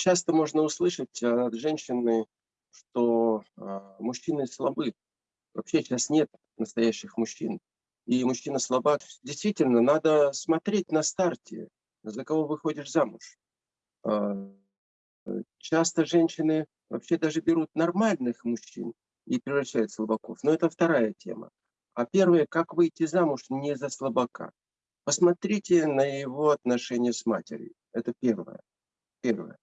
часто можно услышать от женщины, что э, мужчины слабы. Вообще сейчас нет настоящих мужчин. И мужчина слабак. Действительно, надо смотреть на старте, за кого выходишь замуж. Э, часто женщины вообще даже берут нормальных мужчин и превращают в слабаков. Но это вторая тема. А первое, как выйти замуж не за слабака. Посмотрите на его отношения с матерью. Это первое. Первое.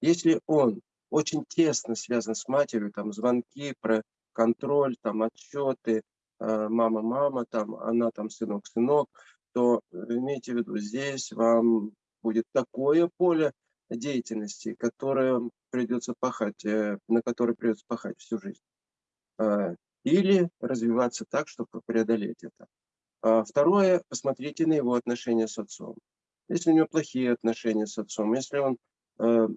Если он очень тесно связан с матерью, там звонки про контроль, там отчеты, мама-мама, там она там сынок-сынок, то э, имейте в виду, здесь вам будет такое поле деятельности, которое придется пахать, э, на которое придется пахать всю жизнь. Или развиваться так, чтобы преодолеть это. А второе, посмотрите на его отношения с отцом. Если у него плохие отношения с отцом, если он э,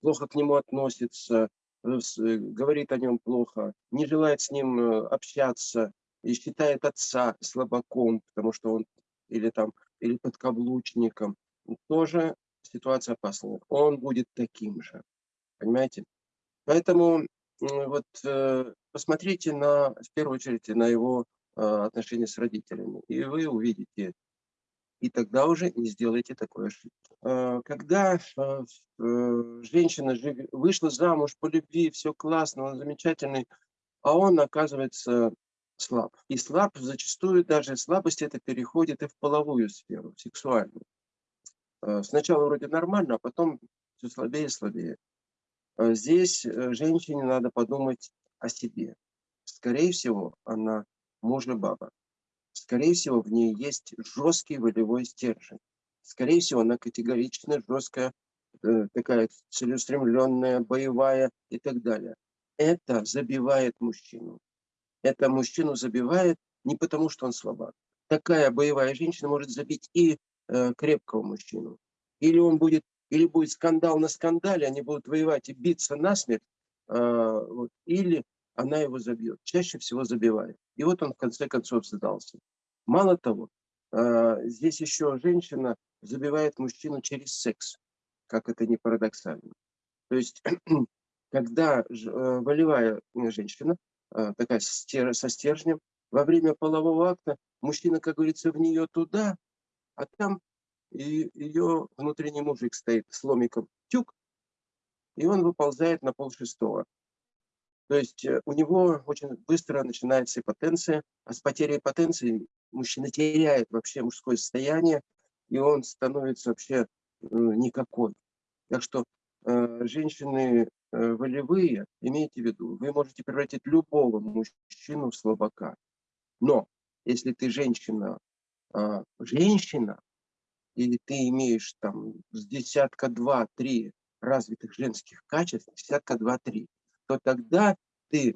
плохо к нему относится, э, э, говорит о нем плохо, не желает с ним общаться и считает отца слабаком, потому что он или там или подкаблучником, тоже ситуация опасная. Он будет таким же, понимаете? Поэтому вот посмотрите на, в первую очередь на его отношения с родителями, и вы увидите и тогда уже не сделайте такой ошибки. А, когда а, э, женщина вышла замуж по любви, все классно, он замечательный, а он оказывается слаб. И слаб зачастую даже слабость это переходит и в половую сферу, в сексуальную. Сначала вроде нормально, а потом все слабее и слабее. Здесь э, женщине надо подумать о себе. Скорее всего, она мужа баба. Скорее всего, в ней есть жесткий волевой стержень. Скорее всего, она категоричная, жесткая, э, такая целеустремленная, боевая и так далее. Это забивает мужчину. Это мужчину забивает не потому, что он слабак. Такая боевая женщина может забить и э, крепкого мужчину. Или он будет, или будет скандал на скандале, они будут воевать и биться насмерть, э, вот, или она его забьет. Чаще всего забивает. И вот он в конце концов сдался. Мало того, а, здесь еще женщина забивает мужчину через секс, как это не парадоксально. То есть, когда э, волевая женщина, а, такая со стержнем, во время полового акта мужчина, как говорится, в нее туда, а там и ее внутренний мужик стоит с ломиком тюк, и он выползает на пол шестого. То есть э, у него очень быстро начинается ипотенция, а с потерей потенции мужчина теряет вообще мужское состояние, и он становится вообще э, никакой. Так что э, женщины волевые, имейте в виду, вы можете превратить любого мужчину в слабака. Но если ты женщина, э, женщина, или ты имеешь там с десятка два-три развитых женских качеств, десятка два-три, то тогда ты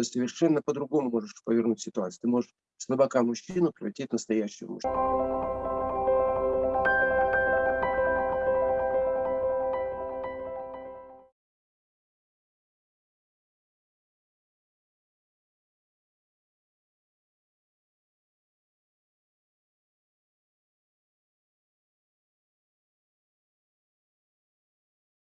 совершенно по-другому можешь повернуть ситуацию. Ты можешь слабака мужчину превратить в настоящего мужчину.